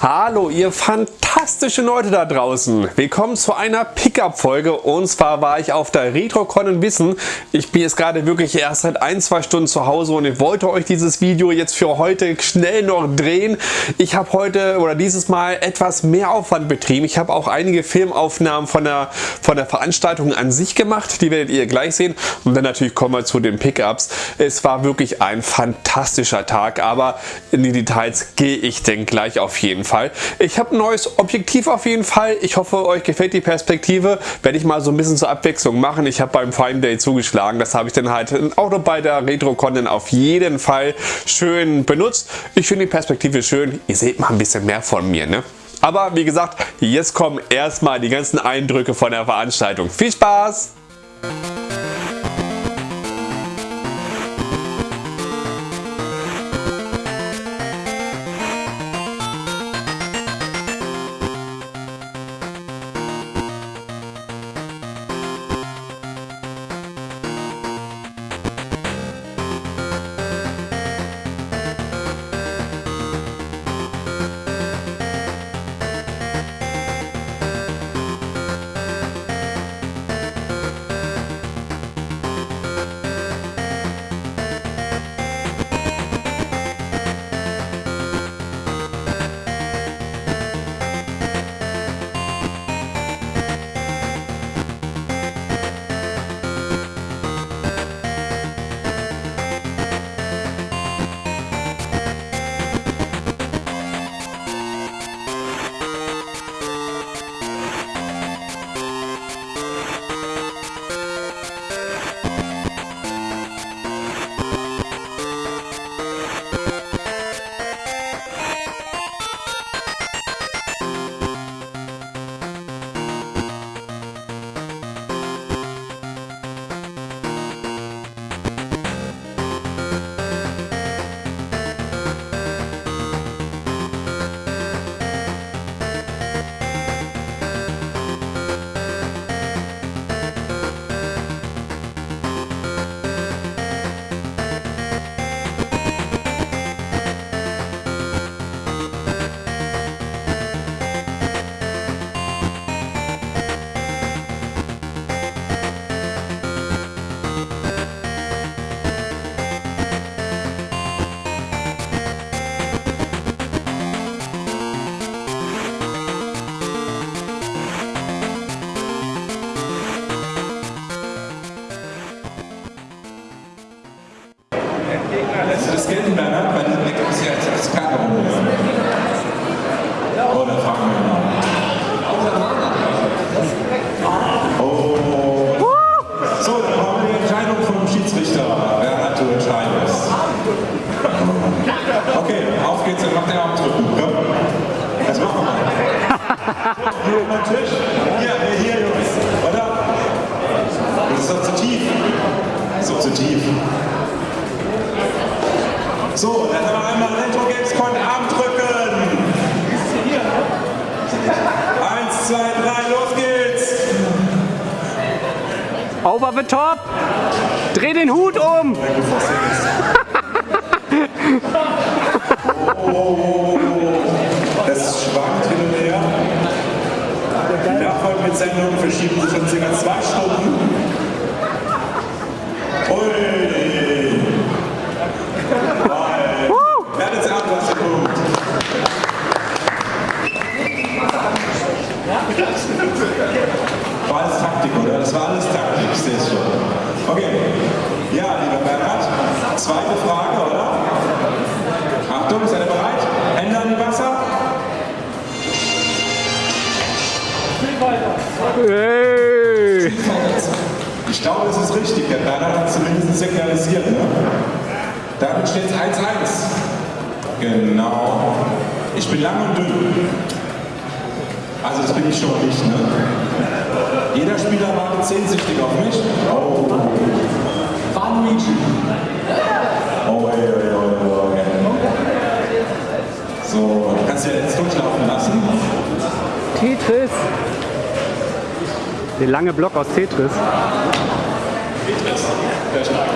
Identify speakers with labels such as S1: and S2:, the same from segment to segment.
S1: Hallo ihr fantastischen Leute da draußen. Willkommen zu einer Pickup-Folge und zwar war ich auf der RetroCon in Wissen. Ich bin jetzt gerade wirklich erst seit ein, zwei Stunden zu Hause und ich wollte euch dieses Video jetzt für heute schnell noch drehen. Ich habe heute oder dieses Mal etwas mehr Aufwand betrieben. Ich habe auch einige Filmaufnahmen von der, von der Veranstaltung an sich gemacht. Die werdet ihr gleich sehen und dann natürlich kommen wir zu den Pickups. Es war wirklich ein fantastischer Tag, aber in die Details gehe ich denn gleich auf jeden Fall. Fall. Ich habe ein neues Objektiv auf jeden Fall. Ich hoffe, euch gefällt die Perspektive. Werde ich mal so ein bisschen zur Abwechslung machen. Ich habe beim Prime Day zugeschlagen. Das habe ich dann halt auch noch bei der Retro-Con auf jeden Fall schön benutzt. Ich finde die Perspektive schön. Ihr seht mal ein bisschen mehr von mir. Ne? Aber wie gesagt, jetzt kommen erstmal die ganzen Eindrücke von der Veranstaltung. Viel Spaß!
S2: So, dann haben wir einmal Retro Games Con Arm drücken. Eins, zwei, drei, los geht's.
S3: Over the top. Dreh den Hut um.
S2: oh, es schwankt hin und her. Die nachfolgenden Sendungen verschieben sich schon circa zwei Stunden. Zweite Frage, oder? Achtung, seid ihr bereit? Hände an Wasser.
S3: Hey.
S2: Ich glaube, das ist richtig. Der Bernhard hat zumindest signalisiert. Ne? Damit steht es 1-1. Genau. Ich bin lang und dünn. Also das bin ich schon nicht. Ne? Jeder Spieler wartet sehnsüchtig auf mich. Oh. Waluigi. Oh, oi, oi, oi, oi. So, kannst du jetzt durchlaufen lassen.
S3: Tetris. Der lange Block aus Tetris.
S2: Tetris, der stark.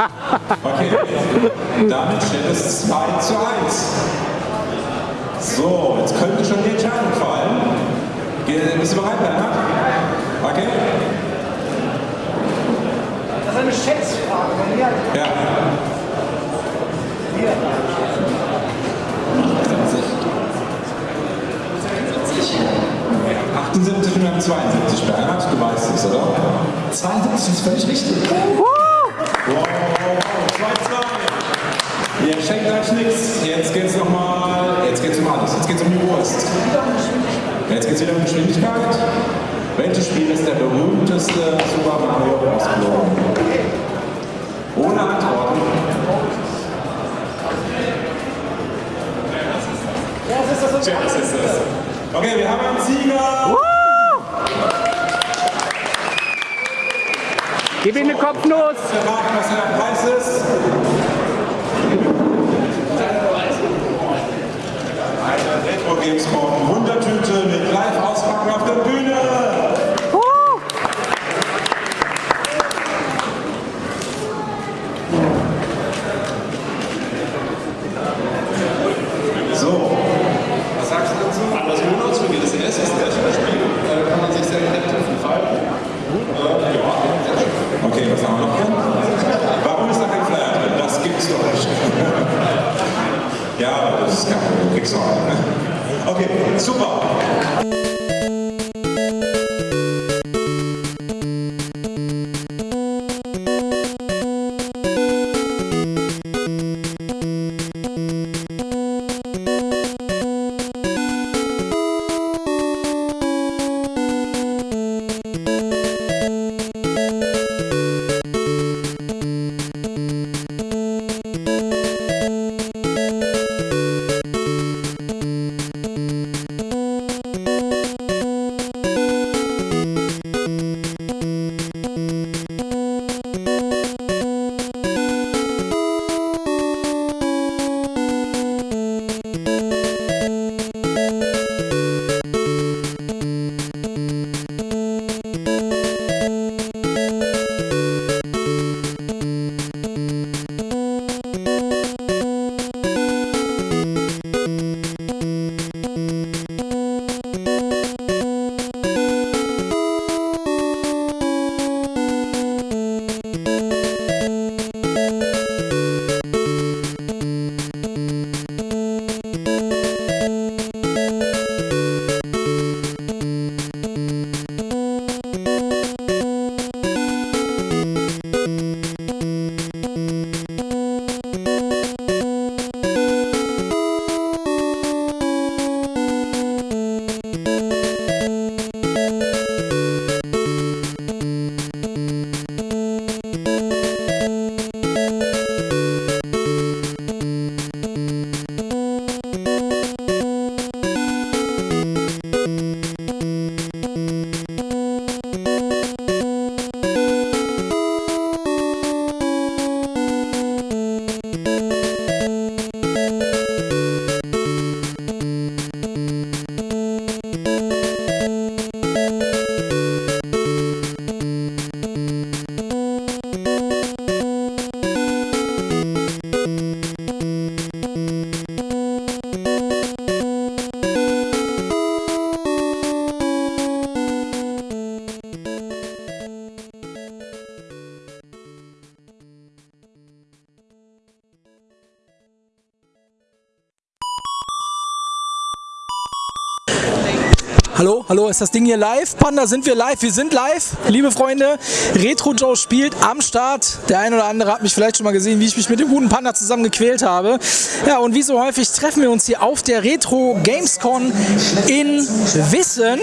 S2: Okay, damit steht es 2 zu 1. So, jetzt könnte schon die Entscheidung fallen. Bist du bereit, Bernhard? Okay?
S3: Schätzfrage.
S2: Ja.
S3: Hier.
S2: 78 und wir haben 72, Bernhard, du weißt es, oder?
S4: 72 ist völlig richtig.
S2: Wow, 2-2. Ihr schenkt euch nichts. Jetzt geht's nochmal, jetzt geht's um alles. Jetzt geht's um die Wurst. Jetzt geht's wieder um Geschwindigkeit. Welches Spiel ist der berühmteste Super Mario Bros. Champions ist das. Okay, wir haben einen Sieger. Woo!
S3: Gib ihm eine Kopfnuss.
S2: Wir warten, was der Preis ist. Retro Games brauchen 100
S4: Hallo, ist das Ding hier live? Panda, sind wir live? Wir sind live, liebe Freunde. Retro Joe spielt am Start. Der ein oder andere hat mich vielleicht schon mal gesehen, wie ich mich mit dem guten Panda zusammen gequält habe. Ja, und wie so häufig treffen wir uns hier auf der Retro Gamescon in Wissen.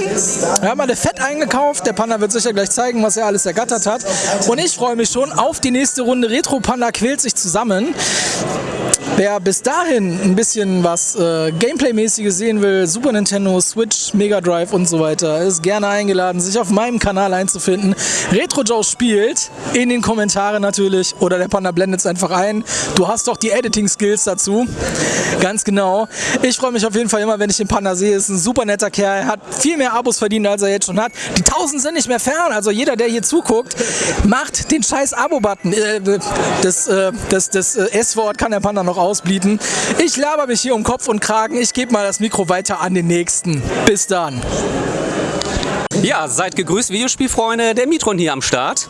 S4: Wir haben alle Fett eingekauft. Der Panda wird sicher gleich zeigen, was er alles ergattert hat. Und ich freue mich schon auf die nächste Runde. Retro Panda quält sich zusammen. Wer bis dahin ein bisschen was äh, Gameplay-mäßiges sehen will, Super Nintendo, Switch, Mega Drive und so weiter, ist gerne eingeladen, sich auf meinem Kanal einzufinden. Retro Joe spielt, in den Kommentaren natürlich, oder der Panda blendet es einfach ein. Du hast doch die Editing-Skills dazu. Ganz genau. Ich freue mich auf jeden Fall immer, wenn ich den Panda sehe. Ist ein super netter Kerl, hat viel mehr Abos verdient, als er jetzt schon hat. Die 1000 sind nicht mehr fern, also jeder, der hier zuguckt, macht den scheiß Abo-Button. Äh, das, äh, das, das äh, S-Wort kann der Panda noch ausbieten. Ich laber mich hier um Kopf und Kragen. Ich gebe mal das Mikro weiter an den nächsten. Bis dann.
S3: Ja, seid gegrüßt, Videospielfreunde. Der Mitron hier am Start.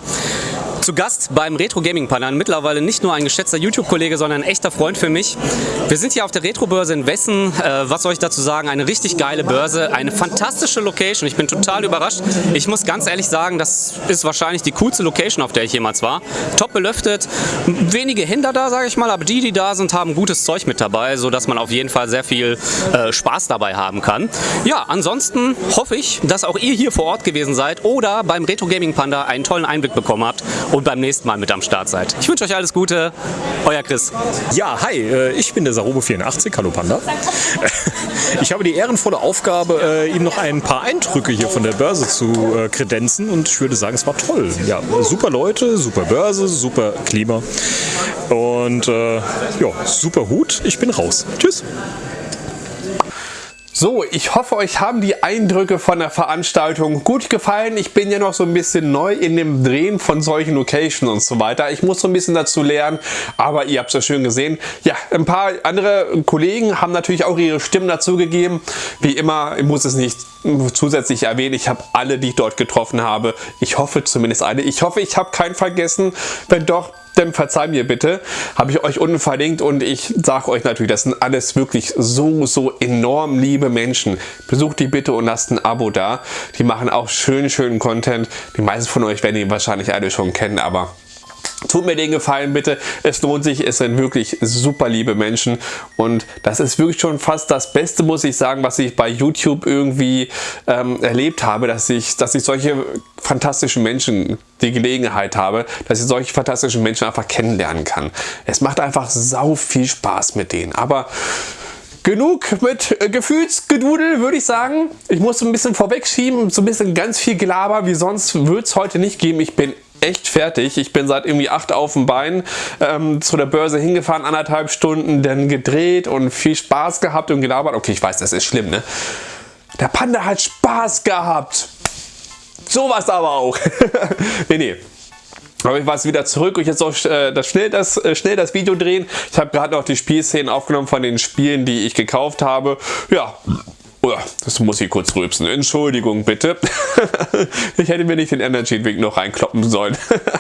S3: Zu Gast beim Retro Gaming Panel, mittlerweile nicht nur ein geschätzter YouTube-Kollege, sondern ein echter Freund für mich. Wir sind hier auf der Retro-Börse in Wessen. Äh, was soll ich dazu sagen? Eine richtig geile Börse, eine fantastische Location. Ich bin total überrascht. Ich muss ganz ehrlich sagen, das ist wahrscheinlich die coolste Location, auf der ich jemals war. Top belüftet, wenige Händler da, sage ich mal, aber die, die da sind, haben gutes Zeug mit dabei, sodass man auf jeden Fall sehr viel äh, Spaß dabei haben kann. Ja, ansonsten hoffe ich, dass auch ihr hier vor Ort gewesen seid oder beim Retro Gaming Panda einen tollen Einblick bekommen habt und beim nächsten Mal mit am Start seid. Ich wünsche euch alles Gute. Euer Chris.
S5: Ja, hi, äh, ich bin der Sarobo84, hallo Panda. Ich habe die ehrenvolle Aufgabe, äh, Ihnen noch ein paar Eindrücke hier von der Börse zu äh, kredenzen und ich würde sagen, es war toll. Ja, super Leute, super Börse, super Klima und ja, super Hut. Ich bin raus. Tschüss.
S1: So, ich hoffe, euch haben die Eindrücke von der Veranstaltung gut gefallen. Ich bin ja noch so ein bisschen neu in dem Drehen von solchen Locations und so weiter. Ich muss so ein bisschen dazu lernen, aber ihr habt es ja schön gesehen. Ja, ein paar andere Kollegen haben natürlich auch ihre Stimmen dazu gegeben. Wie immer, ich muss es nicht zusätzlich erwähnen, ich habe alle, die ich dort getroffen habe. Ich hoffe zumindest alle. Ich hoffe, ich habe keinen vergessen. Wenn doch, dann verzeih mir bitte, habe ich euch unten verlinkt und ich sage euch natürlich, das sind alles wirklich so, so enorm liebe Menschen. Besucht die bitte und lasst ein Abo da. Die machen auch schön, schönen Content. Die meisten von euch werden die wahrscheinlich alle schon kennen, aber Tut mir den Gefallen bitte, es lohnt sich, es sind wirklich super liebe Menschen und das ist wirklich schon fast das Beste, muss ich sagen, was ich bei YouTube irgendwie ähm, erlebt habe, dass ich, dass ich solche fantastischen Menschen die Gelegenheit habe, dass ich solche fantastischen Menschen einfach kennenlernen kann. Es macht einfach sau viel Spaß mit denen, aber Genug mit äh, Gefühlsgedudel, würde ich sagen. Ich muss ein bisschen vorwegschieben, so ein bisschen ganz viel Gelaber, wie sonst wird es heute nicht geben. Ich bin echt fertig. Ich bin seit irgendwie acht auf dem Bein ähm, zu der Börse hingefahren, anderthalb Stunden, dann gedreht und viel Spaß gehabt und gelabert. Okay, ich weiß, das ist schlimm, ne? Der Panda hat Spaß gehabt. Sowas aber auch. nee, nee. Aber ich war wieder zurück und jetzt auch äh, das, schnell, das, äh, schnell das Video drehen. Ich habe gerade noch die Spielszenen aufgenommen von den Spielen, die ich gekauft habe. Ja, das muss ich kurz rülpsen. Entschuldigung bitte. ich hätte mir nicht den Energy Drink noch reinkloppen sollen.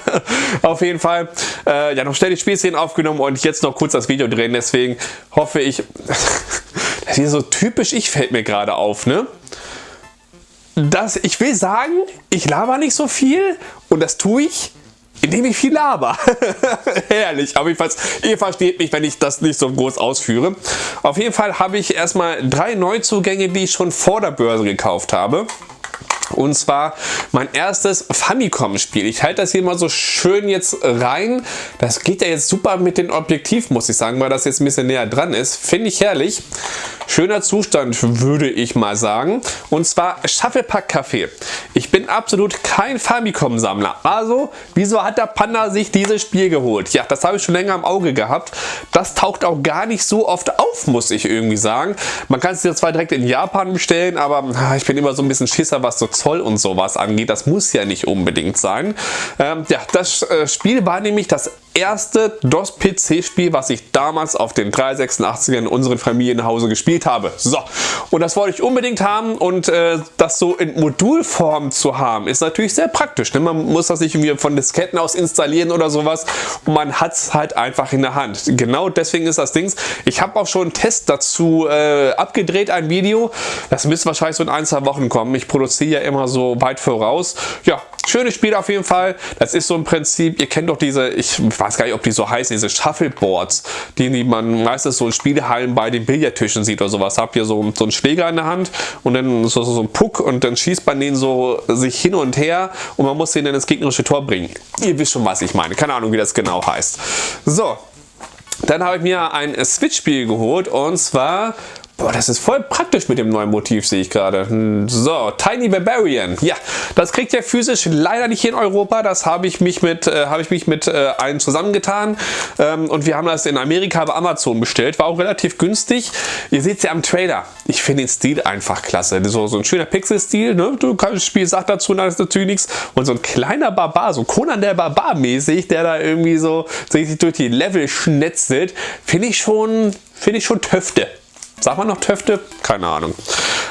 S1: Auf jeden Fall, äh, ja, noch schnell die Spielszenen aufgenommen und jetzt noch kurz das Video drehen. Deswegen hoffe ich, das ist so typisch ich fällt mir gerade auf, ne? Das, ich will sagen, ich laber nicht so viel und das tue ich, indem ich viel laber. Herrlich, aber jedenfalls, ihr versteht mich, wenn ich das nicht so groß ausführe. Auf jeden Fall habe ich erstmal drei Neuzugänge, die ich schon vor der Börse gekauft habe. Und zwar mein erstes Famicom-Spiel. Ich halte das hier mal so schön jetzt rein. Das geht ja jetzt super mit dem Objektiv, muss ich sagen, weil das jetzt ein bisschen näher dran ist. Finde ich herrlich. Schöner Zustand, würde ich mal sagen. Und zwar Shufflepack Café. Ich bin absolut kein Famicom-Sammler. Also, wieso hat der Panda sich dieses Spiel geholt? Ja, das habe ich schon länger im Auge gehabt. Das taucht auch gar nicht so oft auf, muss ich irgendwie sagen. Man kann es dir zwar direkt in Japan bestellen, aber ah, ich bin immer so ein bisschen Schisser, was so Zoll und sowas angeht. Das muss ja nicht unbedingt sein. Ähm, ja, das äh, Spiel war nämlich das erste DOS-PC-Spiel, was ich damals auf den 386er in unserem Familienhause gespielt habe. So, und das wollte ich unbedingt haben und äh, das so in Modulform zu haben, ist natürlich sehr praktisch. Ne? Man muss das nicht irgendwie von Disketten aus installieren oder sowas und man hat es halt einfach in der Hand. Genau deswegen ist das Ding. Ich habe auch schon einen Test dazu äh, abgedreht, ein Video. Das müsste wahrscheinlich so in ein, zwei Wochen kommen. Ich produziere ja immer so weit voraus. Ja, Schönes Spiel auf jeden Fall. Das ist so im Prinzip, ihr kennt doch diese, ich weiß gar nicht, ob die so heißen, diese Shuffleboards, die man meistens so in Spielehallen bei den Billardtischen sieht oder sowas. Habt ihr so, so einen Schläger in der Hand und dann so, so ein Puck und dann schießt man den so sich hin und her und man muss den dann ins gegnerische Tor bringen. Ihr wisst schon, was ich meine. Keine Ahnung, wie das genau heißt. So, Dann habe ich mir ein Switch-Spiel geholt und zwar Boah, das ist voll praktisch mit dem neuen Motiv, sehe ich gerade. So, Tiny Barbarian. Ja, das kriegt ihr physisch leider nicht hier in Europa. Das habe ich mich mit, äh, habe ich mich mit äh, einem zusammengetan. Ähm, und wir haben das in Amerika bei Amazon bestellt. War auch relativ günstig. Ihr seht es ja am Trailer. Ich finde den Stil einfach klasse. So, so ein schöner Pixel-Stil. Ne? Du kannst das Spiel sagt dazu natürlich nichts. Und so ein kleiner Barbar, so Conan der Barbar mäßig, der da irgendwie so sich durch die Level schnetzelt, finde ich schon, finde ich schon Töfte. Sagt man noch Töfte? Keine Ahnung.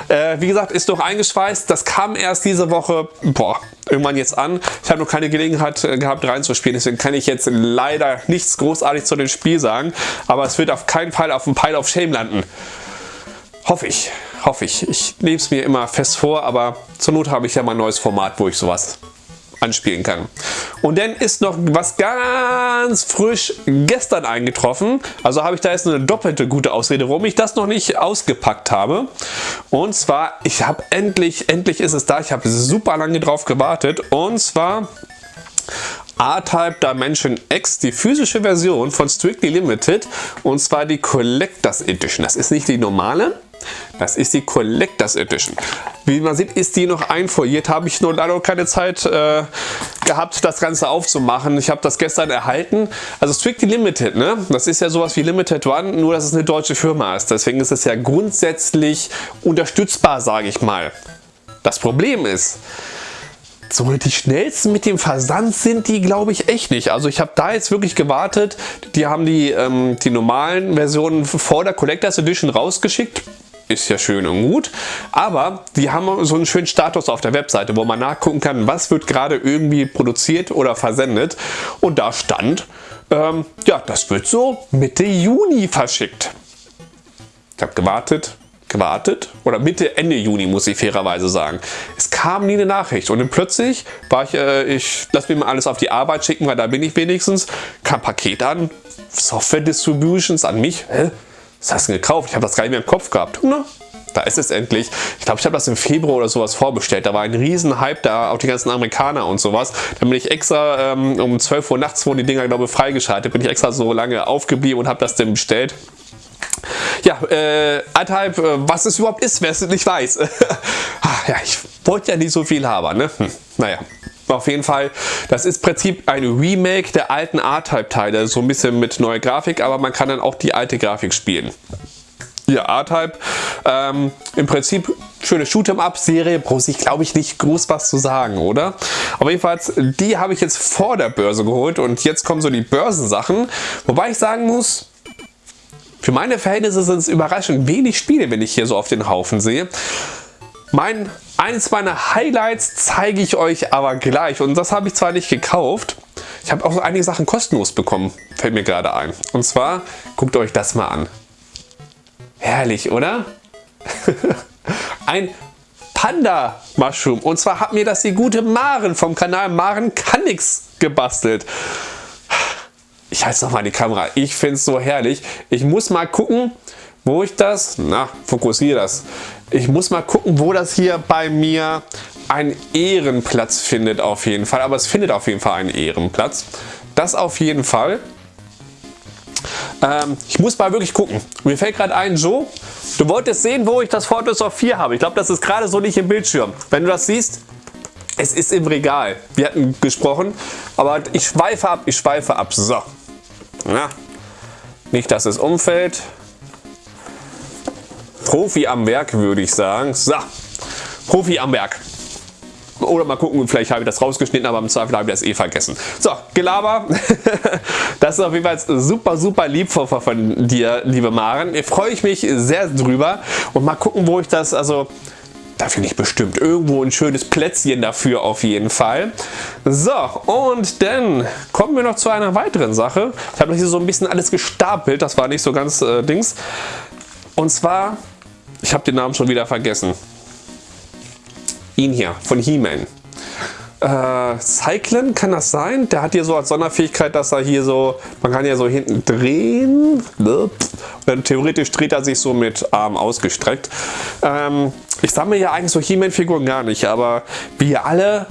S1: Äh, wie gesagt, ist noch eingeschweißt. Das kam erst diese Woche, boah, irgendwann jetzt an. Ich habe noch keine Gelegenheit äh, gehabt reinzuspielen, deswegen kann ich jetzt leider nichts großartig zu dem Spiel sagen. Aber es wird auf keinen Fall auf dem Pile of Shame landen. Hoffe ich, hoffe ich. Ich nehme es mir immer fest vor, aber zur Not habe ich ja mal ein neues Format, wo ich sowas anspielen kann. Und dann ist noch was ganz frisch gestern eingetroffen. Also habe ich da jetzt eine doppelte gute Ausrede, warum ich das noch nicht ausgepackt habe. Und zwar, ich habe endlich, endlich ist es da. Ich habe super lange drauf gewartet. Und zwar A-Type Dimension X, die physische Version von Strictly Limited und zwar die Collectors Edition. Das ist nicht die normale, das ist die Collectors Edition. Wie man sieht, ist die noch einfoliert. Habe ich nur leider keine Zeit äh, gehabt, das Ganze aufzumachen. Ich habe das gestern erhalten. Also Strictly Limited, ne? Das ist ja sowas wie Limited One, nur dass es eine deutsche Firma ist. Deswegen ist es ja grundsätzlich unterstützbar, sage ich mal. Das Problem ist, so die schnellsten mit dem Versand sind die glaube ich echt nicht. Also ich habe da jetzt wirklich gewartet. Die haben die, ähm, die normalen Versionen vor der Collectors Edition rausgeschickt ist ja schön und gut, aber die haben so einen schönen Status auf der Webseite, wo man nachgucken kann, was wird gerade irgendwie produziert oder versendet und da stand, ähm, ja, das wird so Mitte Juni verschickt. Ich habe gewartet, gewartet oder Mitte, Ende Juni muss ich fairerweise sagen. Es kam nie eine Nachricht und dann plötzlich war ich, äh, ich lasse mir mal alles auf die Arbeit schicken, weil da bin ich wenigstens, kam Paket an, Software Distributions an mich, hä? Was hast du denn gekauft? Ich habe das gar nicht mehr im Kopf gehabt. Na, da ist es endlich. Ich glaube, ich habe das im Februar oder sowas vorbestellt. Da war ein riesen Hype da, auch die ganzen Amerikaner und sowas. Dann bin ich extra ähm, um 12 Uhr nachts wurden die Dinger, glaube ich, freigeschaltet. Bin ich extra so lange aufgeblieben und habe das dann bestellt. Ja, äh, Altheim, äh, was es überhaupt ist, wer es nicht weiß. Ah, ja, ich wollte ja nicht so viel haben, ne? Hm, naja. Auf jeden Fall, das ist im Prinzip ein Remake der alten R-Type-Teile, so ein bisschen mit neuer Grafik, aber man kann dann auch die alte Grafik spielen. Ja, R-Type, ähm, im Prinzip schöne Shoot'em-Up-Serie, brauche ich glaube ich nicht groß was zu sagen, oder? Aber jedenfalls, die habe ich jetzt vor der Börse geholt und jetzt kommen so die Börsensachen, wobei ich sagen muss, für meine Verhältnisse sind es überraschend wenig Spiele, wenn ich hier so auf den Haufen sehe. Mein, eines meiner Highlights zeige ich euch aber gleich und das habe ich zwar nicht gekauft, ich habe auch so einige Sachen kostenlos bekommen, fällt mir gerade ein. Und zwar, guckt euch das mal an. Herrlich, oder? Ein Panda Mushroom. Und zwar hat mir das die gute Maren vom Kanal Maren kann nix gebastelt. Ich halte nochmal die Kamera. Ich finde es so herrlich. Ich muss mal gucken, wo ich das, na, fokussiere das. Ich muss mal gucken, wo das hier bei mir einen Ehrenplatz findet auf jeden Fall. Aber es findet auf jeden Fall einen Ehrenplatz. Das auf jeden Fall. Ähm, ich muss mal wirklich gucken. Mir fällt gerade ein, Joe, du wolltest sehen, wo ich das of 4 habe. Ich glaube, das ist gerade so nicht im Bildschirm. Wenn du das siehst, es ist im Regal. Wir hatten gesprochen, aber ich schweife ab, ich schweife ab. So. Na, nicht, dass es umfällt. Profi am Werk, würde ich sagen. So, Profi am Werk. Oder mal gucken, vielleicht habe ich das rausgeschnitten, aber im Zweifel habe ich das eh vergessen. So, Gelaber. Das ist auf jeden Fall super, super lieb von dir, liebe Maren. Ich freue mich sehr drüber. Und mal gucken, wo ich das, also da finde ich bestimmt irgendwo ein schönes Plätzchen dafür auf jeden Fall. So, und dann kommen wir noch zu einer weiteren Sache. Ich habe hier so ein bisschen alles gestapelt, das war nicht so ganz äh, Dings. Und zwar ich habe den Namen schon wieder vergessen. Ihn hier, von He-Man. Äh, Cyclen, kann das sein? Der hat hier so als Sonderfähigkeit, dass er hier so, man kann ja so hinten drehen. Und theoretisch dreht er sich so mit Arm ausgestreckt. Ähm, ich sammle ja eigentlich so He-Man-Figuren gar nicht, aber wie alle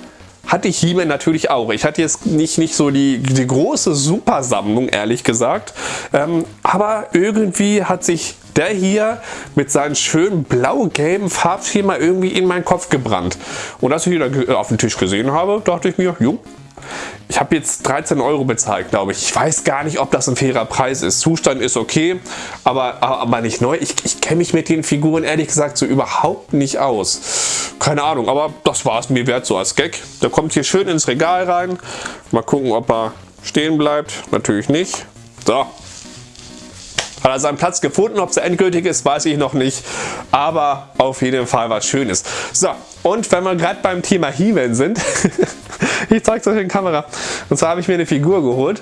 S1: hatte ich He-Man natürlich auch. Ich hatte jetzt nicht, nicht so die, die große Supersammlung, ehrlich gesagt. Ähm, aber irgendwie hat sich der hier mit seinem schönen blau-gelben Farbschema irgendwie in meinen Kopf gebrannt. Und als ich ihn dann auf dem Tisch gesehen habe, dachte ich mir, jo, ich habe jetzt 13 Euro bezahlt, glaube ich. Ich weiß gar nicht, ob das ein fairer Preis ist. Zustand ist okay, aber, aber nicht neu. Ich, ich kenne mich mit den Figuren ehrlich gesagt so überhaupt nicht aus. Keine Ahnung, aber das war es mir wert so als Gag. Der kommt hier schön ins Regal rein. Mal gucken, ob er stehen bleibt. Natürlich nicht. So, hat er seinen Platz gefunden. Ob es endgültig ist, weiß ich noch nicht. Aber auf jeden Fall was Schönes. So, und wenn wir gerade beim Thema He-Man sind, ich zeige es euch in Kamera. Und zwar habe ich mir eine Figur geholt.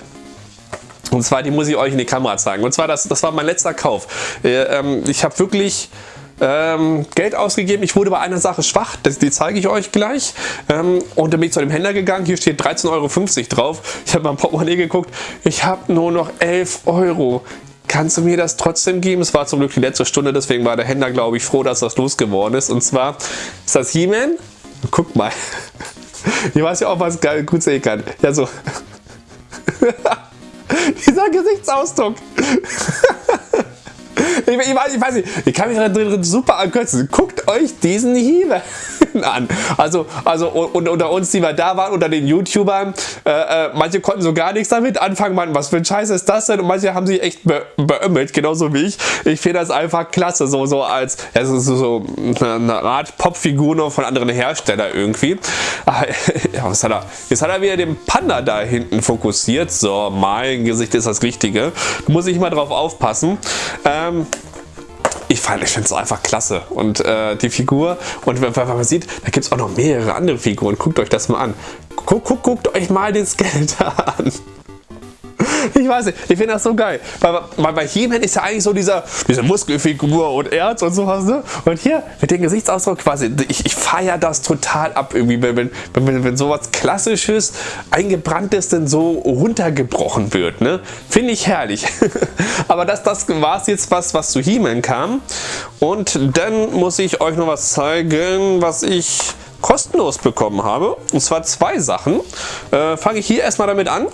S1: Und zwar, die muss ich euch in die Kamera zeigen. Und zwar, das, das war mein letzter Kauf. Äh, ähm, ich habe wirklich ähm, Geld ausgegeben. Ich wurde bei einer Sache schwach, das, die zeige ich euch gleich. Ähm, und dann bin ich zu dem Händler gegangen, hier steht 13,50 Euro drauf. Ich habe beim Portemonnaie geguckt, ich habe nur noch 11 Euro kannst du mir das trotzdem geben? Es war zum Glück die letzte Stunde, deswegen war der Händler, glaube ich, froh, dass das losgeworden ist. Und zwar ist das He-Man. Guck mal. Ich weiß ja auch, was gut sehen kann. Ja, so. Dieser Gesichtsausdruck. Ich, ich, ich, weiß nicht, ich kann mich da drin super ankürzen. Guckt euch diesen Hiebe an. Also, also und, unter uns, die wir da waren, unter den YouTubern, äh, äh, manche konnten so gar nichts damit anfangen. Man, was für ein Scheiß ist das denn? Und manche haben sich echt be beömmelt, genauso wie ich. Ich finde das einfach klasse, so, so als es ist so, so eine Art Popfigur nur von anderen Herstellern irgendwie. Ja, was hat er? Jetzt hat er wieder den Panda da hinten fokussiert. So, mein Gesicht ist das Richtige. Muss ich mal drauf aufpassen. Ähm, ich, finde es einfach klasse. Und äh, die Figur, und wenn, wenn man sieht, da gibt es auch noch mehrere andere Figuren. Guckt euch das mal an. Guckt, guckt, guckt euch mal den Skeletor an. Ich weiß nicht, ich finde das so geil. Weil, weil bei He-Man ist ja eigentlich so dieser, diese Muskelfigur und Erz und sowas. Ne? Und hier mit dem Gesichtsausdruck quasi, ich, ich feiere das total ab irgendwie, wenn, wenn, wenn, wenn sowas Klassisches, Eingebranntes denn so runtergebrochen wird. Ne? Finde ich herrlich. Aber das, das war es jetzt was, was zu He-Man kam. Und dann muss ich euch noch was zeigen, was ich kostenlos bekommen habe. Und zwar zwei Sachen. Äh, Fange ich hier erstmal damit an.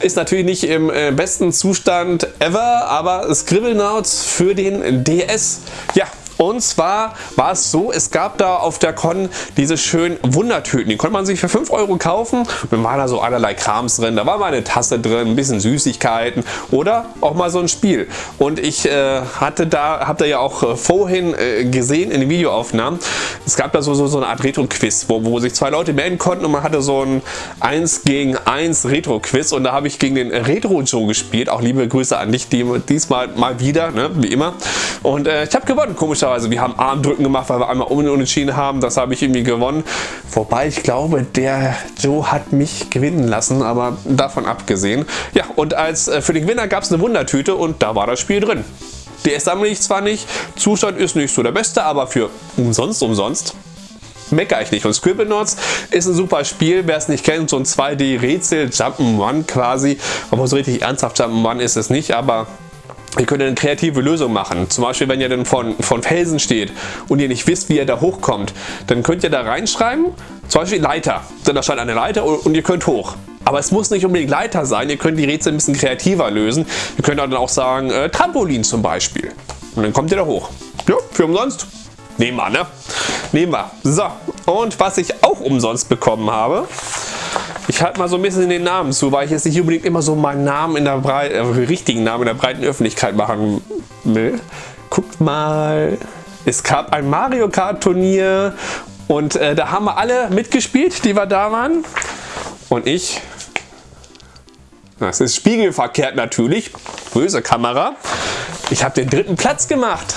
S1: Ist natürlich nicht im äh, besten Zustand ever, aber Scribblenauts für den DS. Ja, und zwar war es so, es gab da auf der Con diese schönen Wundertüten. Die konnte man sich für 5 Euro kaufen. dann waren da so allerlei Krams drin. Da war mal eine Tasse drin, ein bisschen Süßigkeiten oder auch mal so ein Spiel. Und ich äh, hatte da, habt ihr ja auch äh, vorhin äh, gesehen in den Videoaufnahmen, es gab da so, so, so eine Art Retro-Quiz, wo, wo sich zwei Leute melden konnten und man hatte so ein 1 gegen 1 Retro-Quiz und da habe ich gegen den Retro-Joe gespielt. Auch liebe Grüße an dich, die, diesmal mal wieder, ne, wie immer. Und äh, ich habe gewonnen, komischerweise komischerweise. Wir haben Armdrücken gemacht, weil wir einmal unentschieden haben. Das habe ich irgendwie gewonnen. Wobei ich glaube, der Joe hat mich gewinnen lassen, aber davon abgesehen. Ja, und als äh, für den Gewinner gab es eine Wundertüte und da war das Spiel drin. DS sammle ich zwar nicht, Zustand ist nicht so der beste, aber für umsonst, umsonst meckere ich nicht. Und Scribblenauts ist ein super Spiel, wer es nicht kennt, so ein 2D-Rätsel, Jump'n'Run quasi. Aber so richtig ernsthaft Jump'n'Run ist es nicht, aber Ihr könnt eine kreative Lösung machen. Zum Beispiel, wenn ihr dann von, von Felsen steht und ihr nicht wisst, wie ihr da hochkommt, dann könnt ihr da reinschreiben, zum Beispiel Leiter. Dann da steht eine Leiter und ihr könnt hoch. Aber es muss nicht unbedingt Leiter sein, ihr könnt die Rätsel ein bisschen kreativer lösen. Ihr könnt dann auch sagen, äh, Trampolin zum Beispiel. Und dann kommt ihr da hoch. Ja, für umsonst. Nehmen wir, ne? Nehmen wir. So, und was ich auch umsonst bekommen habe, ich halte mal so ein bisschen den Namen zu, weil ich jetzt nicht unbedingt immer so meinen Namen in der breiten, äh, richtigen Namen in der breiten Öffentlichkeit machen will. Guckt mal, es gab ein Mario Kart Turnier und äh, da haben wir alle mitgespielt, die wir da waren. Und ich, das ist spiegelverkehrt natürlich, böse Kamera, ich habe den dritten Platz gemacht.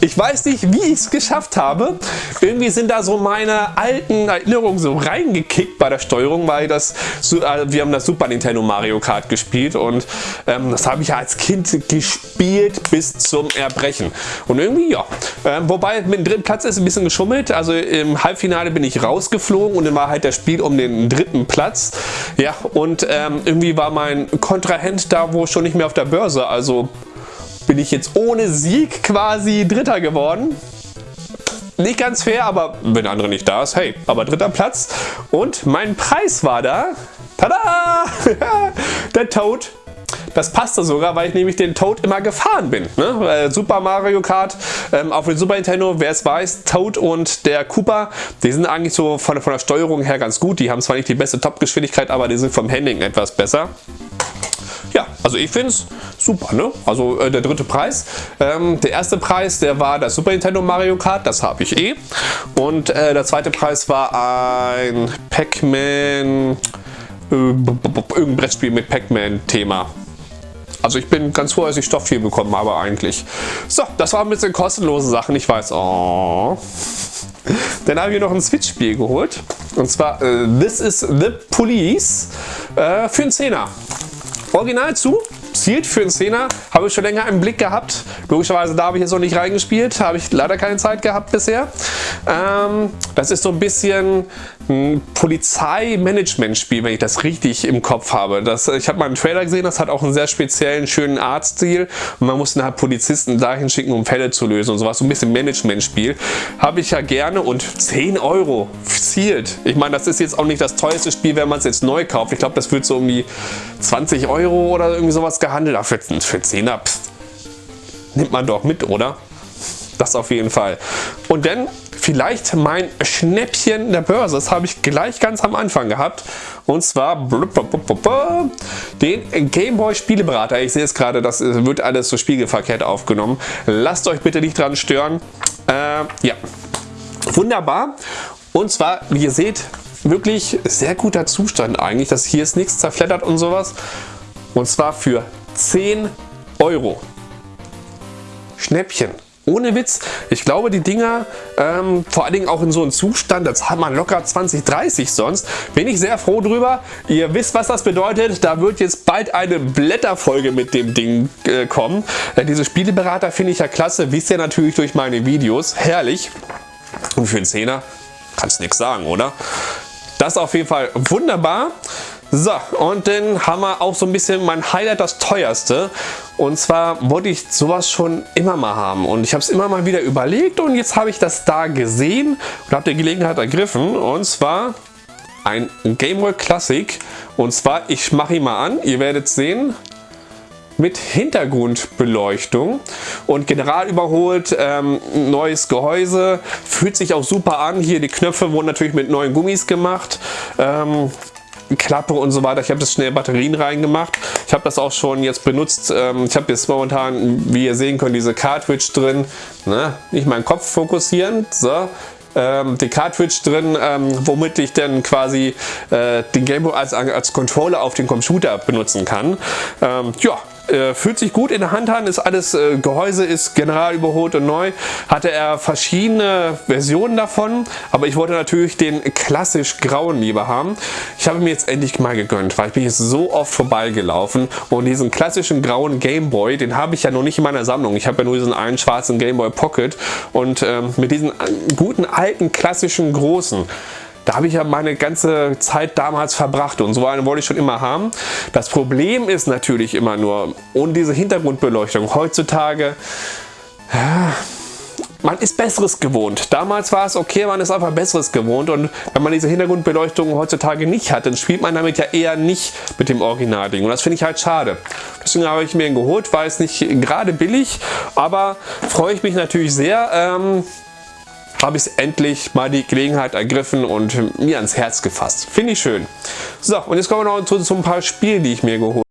S1: Ich weiß nicht, wie ich es geschafft habe. Irgendwie sind da so meine alten Erinnerungen so reingekickt bei der Steuerung, weil das, äh, wir haben das Super Nintendo Mario Kart gespielt und ähm, das habe ich ja als Kind gespielt bis zum Erbrechen. Und irgendwie, ja. Ähm, wobei mit dem dritten Platz ist ein bisschen geschummelt. Also im Halbfinale bin ich rausgeflogen und dann war halt das Spiel um den dritten Platz. Ja, und ähm, irgendwie war mein Kontrahent da wo schon nicht mehr auf der Börse. Also bin ich jetzt ohne Sieg quasi Dritter geworden. nicht ganz fair, aber wenn der andere nicht da ist, hey, aber dritter Platz. Und mein Preis war da, tada, der Toad das passte sogar, weil ich nämlich den Toad immer gefahren bin. Ne? Super Mario Kart ähm, auf dem Super Nintendo, wer es weiß, Toad und der Koopa, die sind eigentlich so von, von der Steuerung her ganz gut. Die haben zwar nicht die beste Top-Geschwindigkeit, aber die sind vom Handling etwas besser. Also ich finde es super, ne? Also äh, der dritte Preis. Ähm, der erste Preis, der war das Super Nintendo Mario Kart, das habe ich eh. Und äh, der zweite Preis war ein Pac-Man, äh, irgendein Brettspiel mit Pac-Man-Thema. Also ich bin ganz froh, dass ich Stoff viel bekommen habe eigentlich. So, das waren ein bisschen kostenlose Sachen. Ich weiß, oh. Dann habe ich noch ein Switch-Spiel geholt. Und zwar uh, This is the Police uh, für einen Zehner. Original zu, zielt für einen Zehner, habe ich schon länger im Blick gehabt. Logischerweise da habe ich jetzt noch nicht reingespielt, habe ich leider keine Zeit gehabt bisher. Ähm, das ist so ein bisschen ein Polizeimanagement-Spiel, wenn ich das richtig im Kopf habe. Das, ich habe mal einen Trailer gesehen, das hat auch einen sehr speziellen, schönen Artstil und man muss dann halt Polizisten dahin schicken, um Fälle zu lösen und sowas. So ein bisschen Management-Spiel. Habe ich ja gerne und 10 Euro zielt. Ich meine, das ist jetzt auch nicht das teuerste Spiel, wenn man es jetzt neu kauft. Ich glaube, das wird so um die 20 Euro oder irgendwie sowas gehandelt. Aber für, für 10er, pff, nimmt man doch mit, oder? Das auf jeden Fall. Und dann vielleicht mein Schnäppchen der Börse. Das habe ich gleich ganz am Anfang gehabt. Und zwar den Gameboy Spieleberater. Ich sehe es gerade, das wird alles so spiegelverkehrt aufgenommen. Lasst euch bitte nicht dran stören. Äh, ja, wunderbar. Und zwar, wie ihr seht, wirklich sehr guter Zustand eigentlich. Das hier ist nichts zerfleddert und sowas. Und zwar für 10 Euro. Schnäppchen. Ohne Witz, ich glaube die Dinger, ähm, vor allen Dingen auch in so einem Zustand, das hat man locker 20, 30 sonst, bin ich sehr froh drüber. Ihr wisst, was das bedeutet, da wird jetzt bald eine Blätterfolge mit dem Ding äh, kommen. Äh, diese Spieleberater finde ich ja klasse, wisst ihr natürlich durch meine Videos, herrlich. Und für einen Zehner kannst nichts sagen, oder? Das ist auf jeden Fall wunderbar. So, und dann haben wir auch so ein bisschen mein Highlight, das teuerste. Und zwar wollte ich sowas schon immer mal haben. Und ich habe es immer mal wieder überlegt und jetzt habe ich das da gesehen und habe die Gelegenheit ergriffen. Und zwar ein Game Boy Classic. Und zwar, ich mache ihn mal an, ihr werdet sehen, mit Hintergrundbeleuchtung und general überholt, ähm, neues Gehäuse, fühlt sich auch super an. Hier die Knöpfe wurden natürlich mit neuen Gummis gemacht. Ähm, Klappe und so weiter. Ich habe das schnell Batterien reingemacht. Ich habe das auch schon jetzt benutzt. Ähm, ich habe jetzt momentan, wie ihr sehen könnt, diese Cartridge drin. Ne? Nicht meinen Kopf fokussieren. So. Ähm, die Cartridge drin, ähm, womit ich dann quasi äh, den Gameboy als, als Controller auf den Computer benutzen kann. Ähm, ja, äh, fühlt sich gut in der Hand an, ist alles, äh, Gehäuse ist general überholt und neu. Hatte er verschiedene Versionen davon, aber ich wollte natürlich den klassisch grauen lieber haben. Ich habe mir jetzt endlich mal gegönnt, weil ich bin jetzt so oft vorbeigelaufen und diesen klassischen grauen Gameboy, den habe ich ja noch nicht in meiner Sammlung. Ich habe ja nur diesen einen schwarzen Gameboy Pocket und ähm, mit diesen guten alten klassischen großen da habe ich ja meine ganze Zeit damals verbracht und so eine wollte ich schon immer haben. Das Problem ist natürlich immer nur, ohne diese Hintergrundbeleuchtung, heutzutage, ja, man ist Besseres gewohnt. Damals war es okay, man ist einfach Besseres gewohnt und wenn man diese Hintergrundbeleuchtung heutzutage nicht hat, dann spielt man damit ja eher nicht mit dem Originalding und das finde ich halt schade. Deswegen habe ich mir ihn geholt, war es nicht gerade billig, aber freue ich mich natürlich sehr, ähm, habe ich endlich mal die Gelegenheit ergriffen und mir ans Herz gefasst. Finde ich schön. So, und jetzt kommen wir noch zu, zu ein paar Spielen, die ich mir geholt